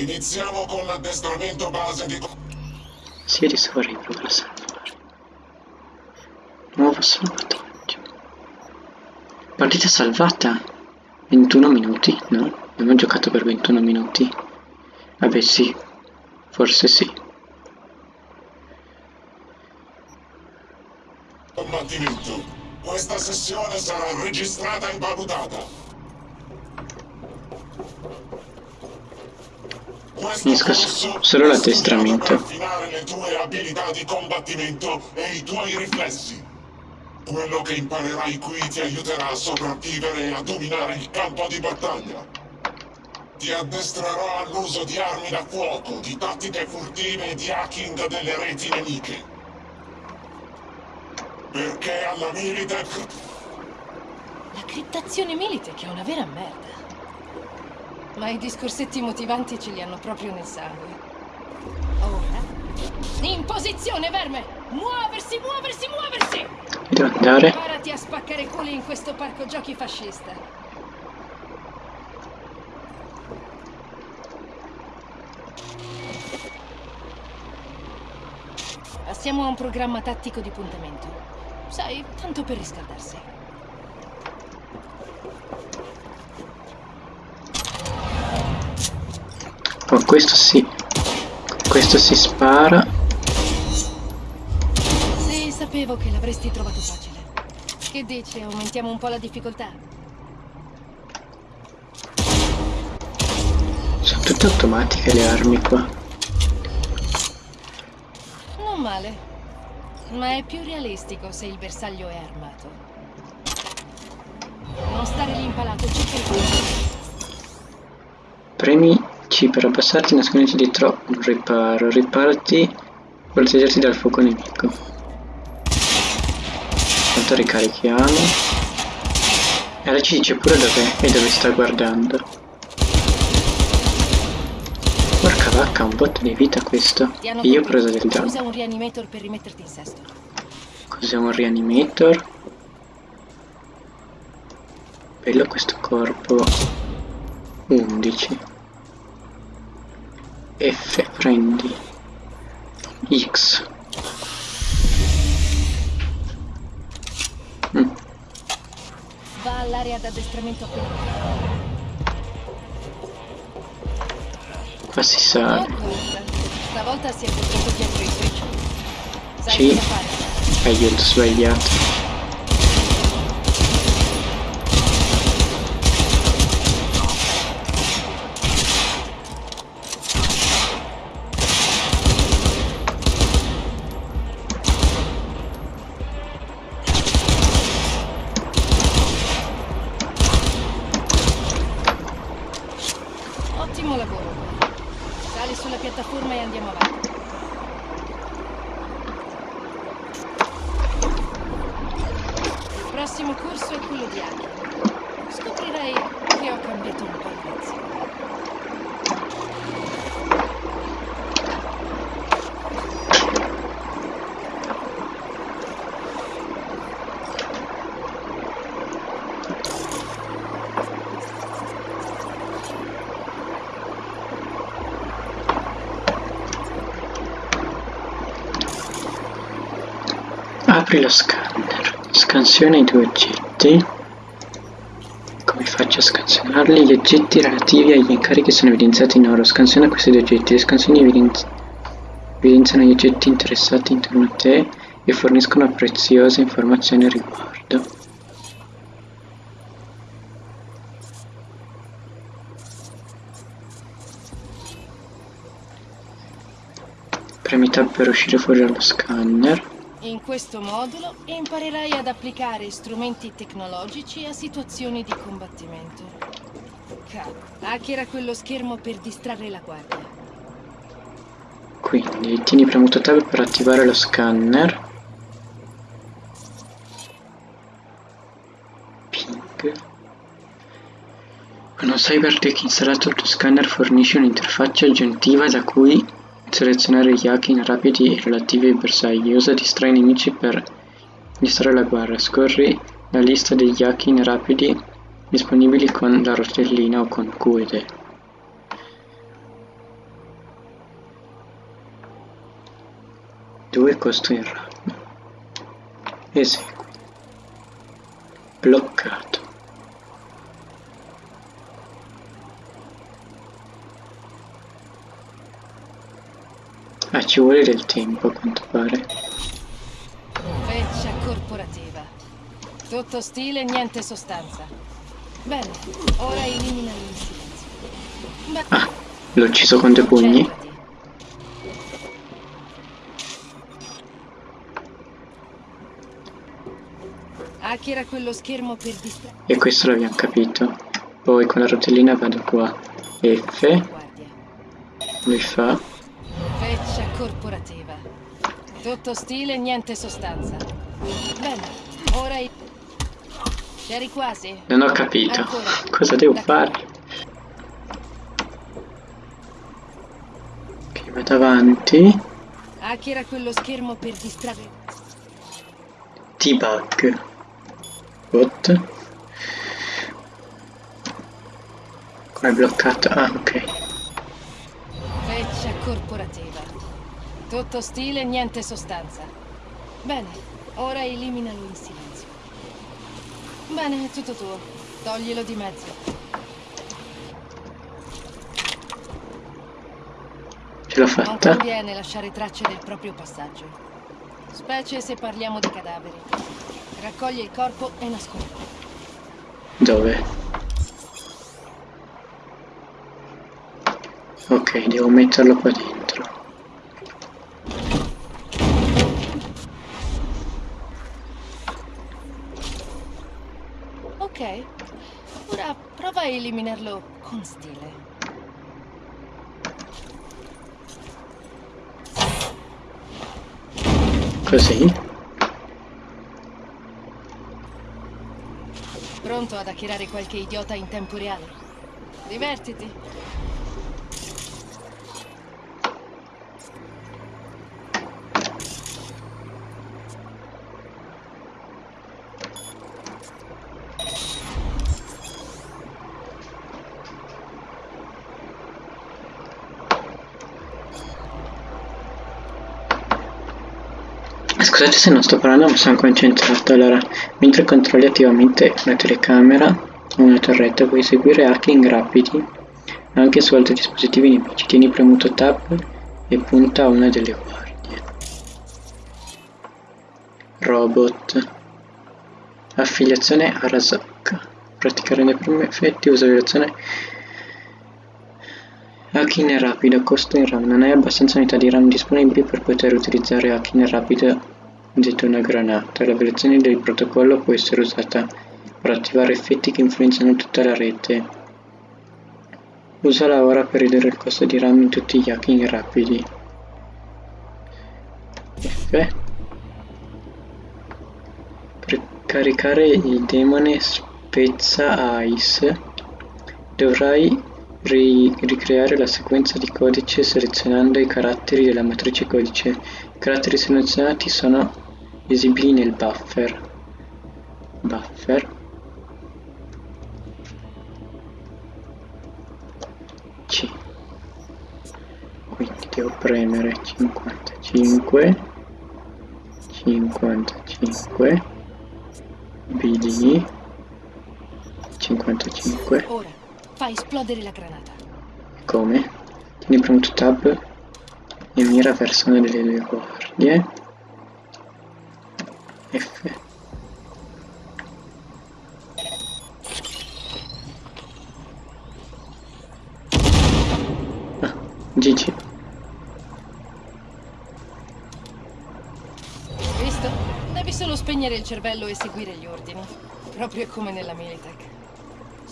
Iniziamo con l'addestramento base di... Adesso vorrei provare a salvare. Nuovo salvataggio. Partita salvata. 21 minuti, no? Abbiamo giocato per 21 minuti. Vabbè sì, forse sì. combattimento. Questa sessione sarà registrata e valutata. I tuoi riflessi. Quello che imparerai qui ti aiuterà a sopravvivere e a dominare il campo di battaglia. Ti addestrerò all'uso di armi da fuoco, di tattiche furtive e di hacking delle reti nemiche. Perché alla Militech La criptazione Militech è una vera merda. Ma i discorsetti motivanti ce li hanno proprio nel sangue. Ora? In posizione, verme! Muoversi, muoversi, muoversi! Devo andare. Preparati a spaccare culi in questo parco giochi fascista. Passiamo a un programma tattico di puntamento. Sai, tanto per riscaldarsi. Oh, questo sì. Questo si spara. Sì, sapevo che l'avresti trovato facile. Che dici, aumentiamo un po' la difficoltà? Sono tutte automatiche le armi qua. Non male. Ma è più realistico se il bersaglio è armato. Non stare lì impalato, cerca il. Premi C per abbassarti, nasconditi dietro un riparo. Riparati, proteggerti dal fuoco nemico. Intanto ricarichiamo. E ora ci dice pure dove e dove sta guardando. Porca vacca, un botto di vita questo. E io ho preso del danno. Usa un reanimator per rimetterti in sesto. Cos'è un reanimator? Bello questo corpo. 11. F, prendi. X. Mm, Va all'area d'addestramento qua si sale. Stavolta si è buttato dietro i. Sai Sì. Aiuto, sbagliato. Ottimo lavoro. Sali sulla piattaforma e andiamo avanti. Il prossimo corso è quello di Aki. Scoprirai che ho cambiato un po' di lezione. Apri lo scanner. Scansiona i due oggetti. Come faccio a scansionarli? Gli oggetti relativi agli incarichi sono evidenziati in oro. Scansiona questi due oggetti. Le scansioni evidenzi- evidenziano gli oggetti interessati intorno a te e forniscono preziose informazioni a riguardo. Premi tab per uscire fuori dallo scanner. In questo modulo imparerai ad applicare strumenti tecnologici a situazioni di combattimento. Cavolo, hackera quello schermo per distrarre la guardia. Quindi tieni premuto tab per attivare lo scanner. Ping. Con un CyberTech installato il tuo scanner fornisce un'interfaccia aggiuntiva da cui Selezionare gli Akin rapidi e relativi ai bersagli. Usa distrae i nemici per distrarre la guerra. Scorri la lista degli Akin rapidi disponibili con la rotellina o con QED. Due costo in rapido. Esegui. Bloccato. Ah, ci vuole del tempo a quanto pare. Feccia corporativa. Tutto stile, niente sostanza. Bene, ora eliminalo in silenzio. Ah, l'ho ucciso con due pugni. Hackera quello schermo per distrarre. E questo l'abbiamo capito. Poi con la rotellina vado qua. F, lui fa. Corporativa. Tutto stile, niente sostanza. Bene, ora i... C'eri quasi? Non ho capito. Ancora. Cosa devo fare? Ok, vado avanti. Hackera quello schermo per distrarre. Debug. What? Qua è bloccato. Ah, ok. Feccia corporativa. Tutto stile, niente sostanza. Bene, ora eliminalo in silenzio. Bene, è tutto tuo. Toglielo di mezzo. Ce l'ho Non fatta. conviene lasciare tracce del proprio passaggio. Specie se parliamo di cadaveri. Raccoglie il corpo e nascondi. Dove? Ok, devo metterlo qua dentro. Ok, ora eliminarlo con stile. Così. Pronto ad hackerare qualche idiota in tempo reale? Divertiti. Scusate se non sto parlando ma sono concentrato. Allora, mentre controlli attivamente una telecamera o una torretta puoi eseguire hacking rapidi anche su altri dispositivi nemici. Tieni premuto tab e punta a una delle guardie. Robot. Affiliazione a Razok. Praticare nei primi effetti, usa violazione Hacking rapido, costo in RAM. Non hai abbastanza unità di RAM disponibili per poter utilizzare hacking rapido detto una granata. La violazione del protocollo può essere usata per attivare effetti che influenzano tutta la rete. Usala ora per ridurre il costo di RAM in tutti gli hacking rapidi. F. Per caricare il demone spezza Ice dovrai ricreare la sequenza di codice selezionando i caratteri della matrice codice. I caratteri selezionati sono visibili nel buffer. Buffer. C. Quindi devo premere 55 55 BD 55 Fai esplodere la granata. come? Tieni premuto tab e mira verso una delle due guardie. F. Ah, GG. Visto? Devi solo spegnere il cervello e seguire gli ordini. Proprio come nella Militech.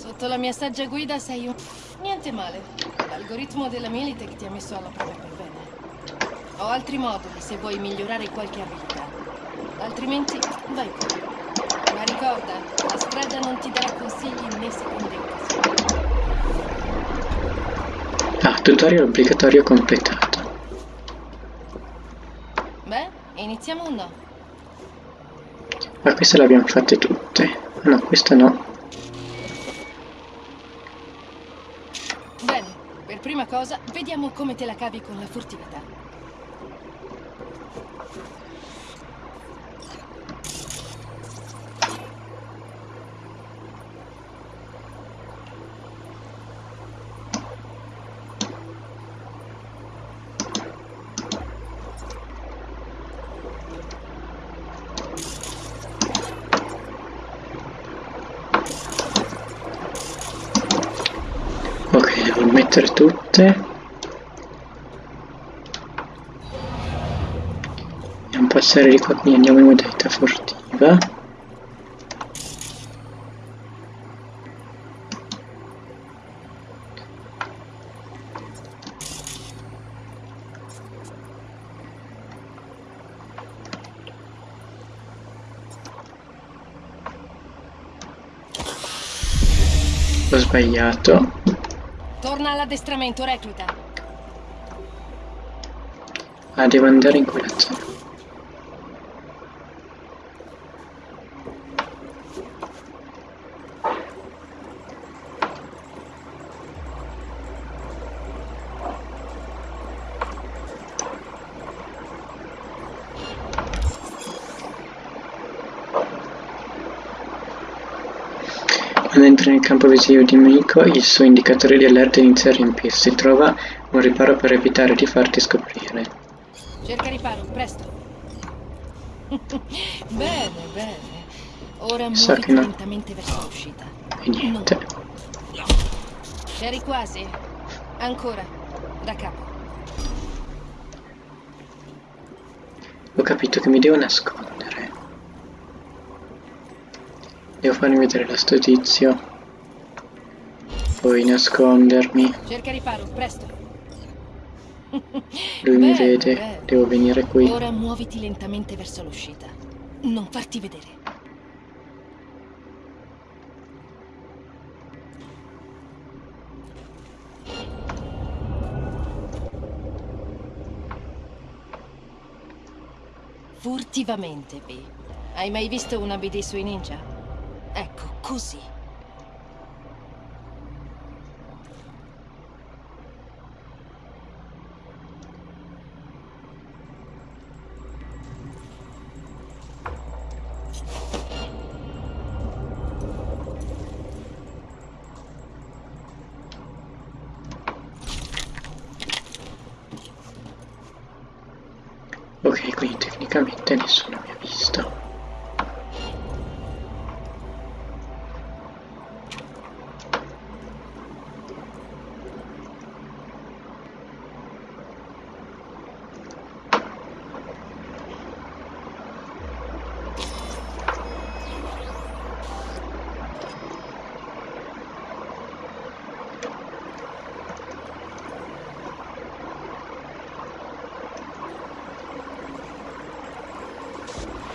Sotto la mia saggia guida sei un... Niente male. L'algoritmo della Militech ti ha messo alla prova per bene. Ho altri moduli se vuoi migliorare qualche abilità. Altrimenti, vai pure. Ma ricorda, la strada non ti darà consigli né seconde occasioni. Ah, tutorial obbligatorio completato. Beh, iniziamo o no? Ma queste le abbiamo fatte tutte. Ah no, questa no. Bene, per prima cosa, vediamo come te la cavi con la furtività. Mettere tutte. Andiamo a passare di qua, quindi andiamo in modalità furtiva. Ho sbagliato. Torna all'addestramento, recluta. Ah, devo andare in quella zona. Quando entra nel campo visivo di nemico, il suo indicatore di allerta inizia a riempirsi. Trova un riparo per evitare di farti scoprire. Cerca riparo, presto. bene, bene. Ora Sa muoviti no. lentamente verso l'uscita. E niente. C'eri quasi? Ancora. Da capo. Ho capito che mi devo nascondere. Devo farmi vedere la sto tizio. Poi nascondermi. Cerca riparo, presto. Lui mi vede. Devo venire qui. Ora muoviti lentamente verso l'uscita. Non farti vedere. Furtivamente, B. Hai mai visto una BD sui ninja? Ecco, così. Ok, quindi tecnicamente nessuno mi ha visto.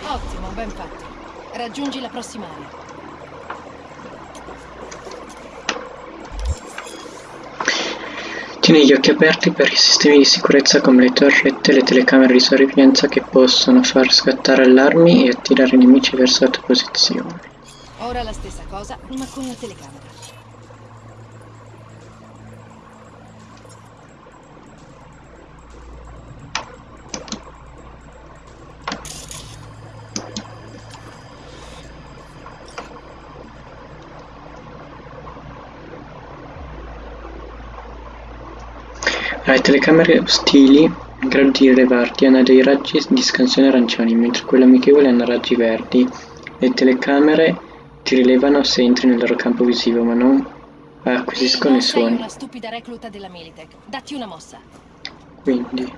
Ottimo, ben fatto. Raggiungi la prossima area. Tieni gli occhi aperti per i sistemi di sicurezza come le torrette e le telecamere di sorveglianza che possono far scattare allarmi e attirare i nemici verso la tua posizione. Ora la stessa cosa, ma con la telecamera. Le telecamere ostili in grado di rilevarti hanno dei raggi di scansione arancioni, mentre quelle amichevoli hanno raggi verdi. Le telecamere ti rilevano se entri nel loro campo visivo, ma non acquisiscono non i suoni. una stupida recluta della Militech. Datti una mossa. Quindi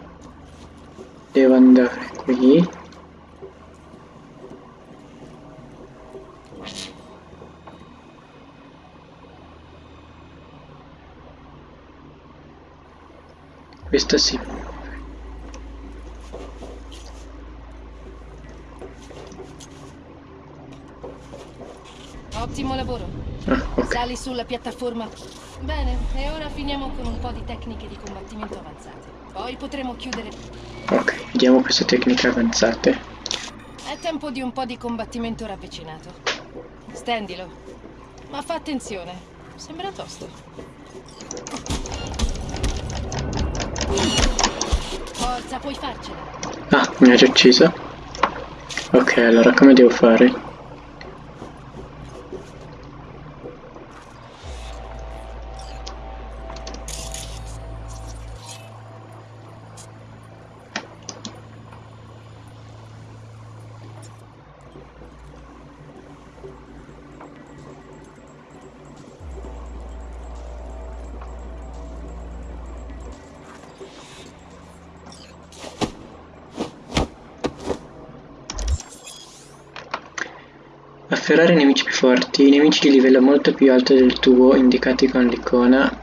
devo andare qui. Questa si muove. Ottimo lavoro. Ah, ok. Sali sulla piattaforma. Bene, e ora finiamo con un po' di tecniche di combattimento avanzate. Poi potremo chiudere. Ok, vediamo queste tecniche avanzate. È tempo di un po' di combattimento ravvicinato. Stendilo. Ma fa attenzione. Sembra tosto. Forza, puoi farcela. Ah, mi ha già ucciso. Ok, allora come devo fare? Afferrare i nemici più forti. I nemici di livello molto più alto del tuo, indicati con l'icona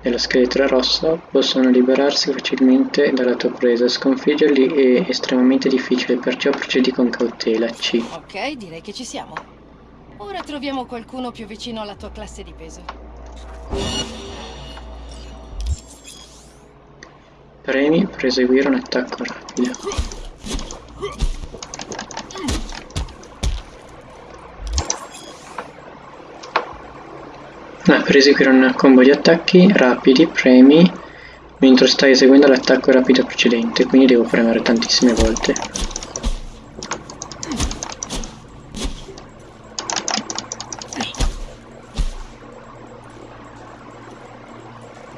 dello scheletro rosso, possono liberarsi facilmente dalla tua presa. Sconfiggerli è estremamente difficile, perciò procedi con cautela. C. Ok, direi che ci siamo. Ora troviamo qualcuno più vicino alla tua classe di peso. Premi per eseguire un attacco rapido. Ah, per eseguire un combo di attacchi rapidi premi mentre stai eseguendo l'attacco rapido precedente, quindi devo premere tantissime volte.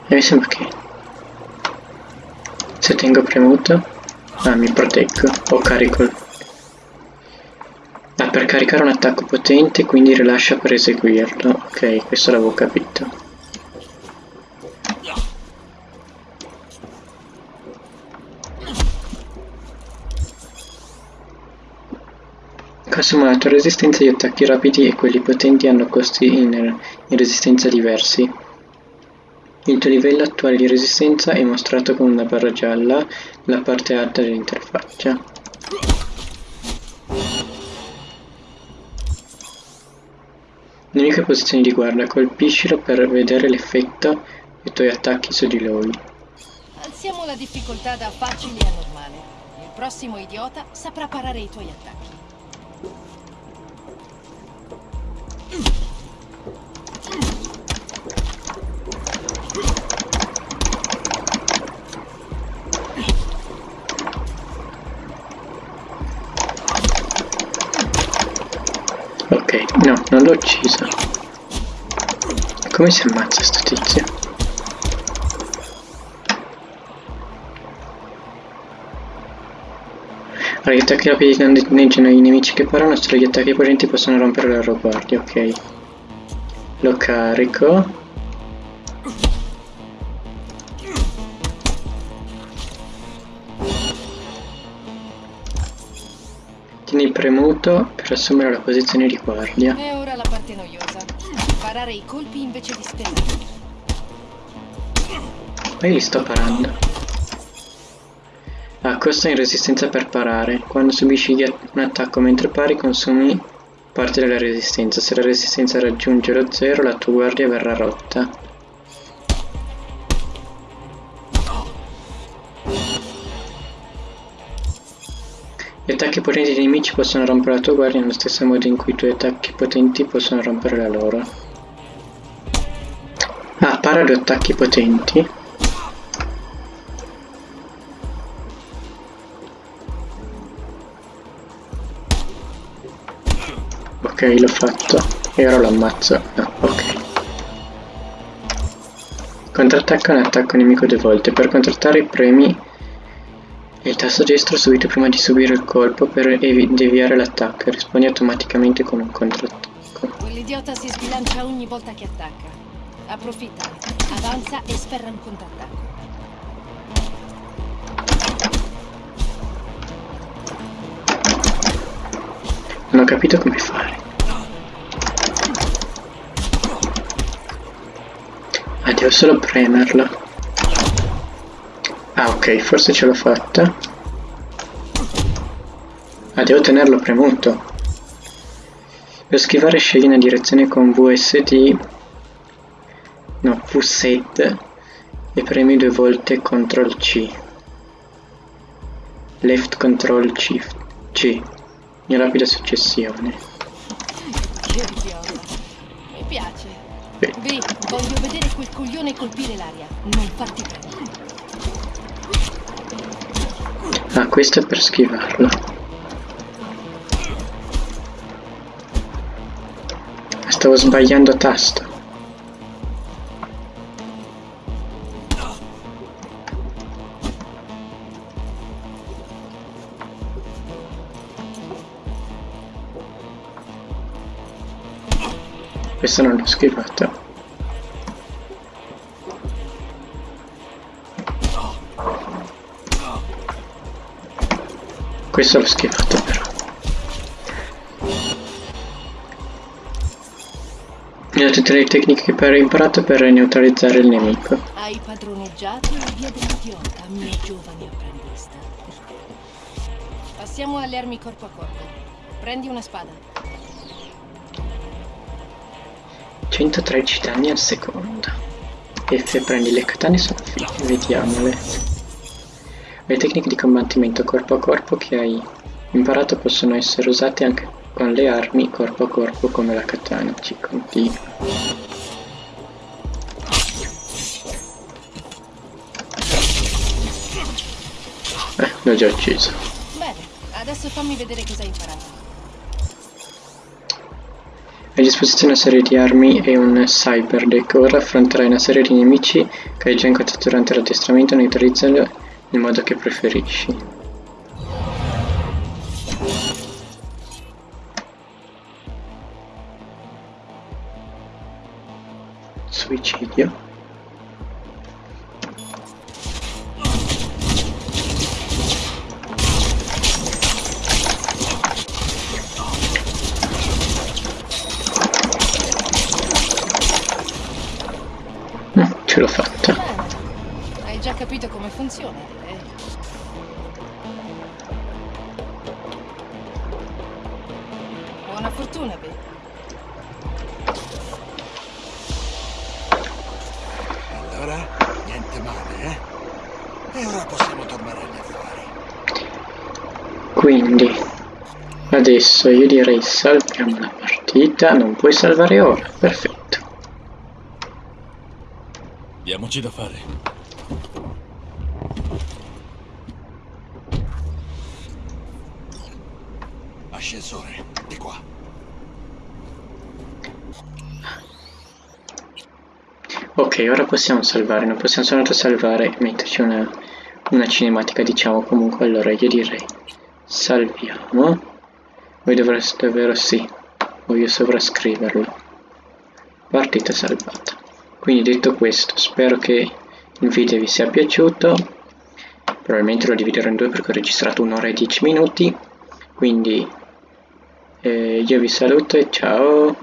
E mi sembra che se tengo premuto ah, mi proteggo o carico ah, per caricare un attacco potente quindi rilascia per eseguirlo ok questo l'avevo capito Consumato resistenza agli attacchi rapidi e quelli potenti hanno costi in, in resistenza diversi. Il tuo livello attuale di resistenza è mostrato con una barra gialla nella parte alta dell'interfaccia. Nemico in posizione di guardia, colpiscilo per vedere l'effetto dei tuoi attacchi su di lui. Alziamo la difficoltà da facile a normale. Il prossimo idiota saprà parare i tuoi attacchi. Ok, no, non l'ho ucciso. Come si ammazza sto tizio? Allora, gli attacchi rapidi danneggiano i nemici che parano, solo gli attacchi potenti possono rompere guardie, ok. Lo carico. Premuto per assumere la posizione di guardia. E ora la parte noiosa. Parare i colpi invece di sperare. Ma io li sto parando. Ah, costa in resistenza per parare. Quando subisci un attacco mentre pari consumi parte della resistenza. Se la resistenza raggiunge lo zero la tua guardia verrà rotta. Attacchi potenti dei nemici possono rompere la tua guardia nello stesso modo in cui i tuoi attacchi potenti possono rompere la loro. Ah, para due attacchi potenti. Ok, l'ho fatto. E ora lo ammazzo. No, ok. Contrattacca un attacco nemico due volte. Per contrattare premi il tasto destro subito prima di subire il colpo per deviare l'attacco e rispondi automaticamente con un contrattacco. Quell'idiota si sbilancia ogni volta che attacca. Approfitta, avanza e sferra un contrattacco. Non ho capito come fare. Ah, devo solo premerlo. Ah ok, forse ce l'ho fatta. Ah, devo tenerlo premuto. Per schivare scegli una direzione con VSD, no, V7 e premi due volte CTRL C. Left CTRL C. C. In rapida successione. Che idiota. Mi piace. Beh. B, voglio vedere quel coglione colpire l'aria. Non farti prendere. Ah, questo è per schivarlo. Stavo sbagliando tasto. Questo non l'ho schivato. Questo l'ho schivato però. Mi ho tutte le tecniche che ho imparato per neutralizzare il nemico. Hai padroneggiato la via dell'idiota, mio giovane apprendista. Passiamo alle armi corpo a corpo. Prendi una spada. 113 danni al secondo. F prendi le katane sono vediamole. Le tecniche di combattimento corpo a corpo che hai imparato possono essere usate anche con le armi corpo a corpo come la katana, ci continua. Eh, l'ho già ucciso. Bene, adesso fammi vedere cosa hai imparato. Hai a disposizione una serie di armi e un cyber deck. Ora affronterai una serie di nemici che hai già incontrato durante l'addestramento neutralizzando nel modo che preferisci. Suicidio. Ce l'ho fatta. Come funziona, direi. Buona fortuna, Bill. Allora, niente male, eh? E ora possiamo tornare agli affari. Quindi adesso io direi salviamo la partita. Non puoi salvare ora. Perfetto. Diamoci da fare. Ascensore, di qua. Ok, ora possiamo salvare, non possiamo soltanto salvare metterci una, una cinematica, diciamo comunque. Allora io direi salviamo. Voi dovreste davvero sì, voglio sovrascriverlo. Partita salvata. Quindi detto questo, spero che il video vi sia piaciuto. Probabilmente lo dividerò in due perché ho registrato un'ora e dieci minuti. Quindi eh, io vi saluto e ciao.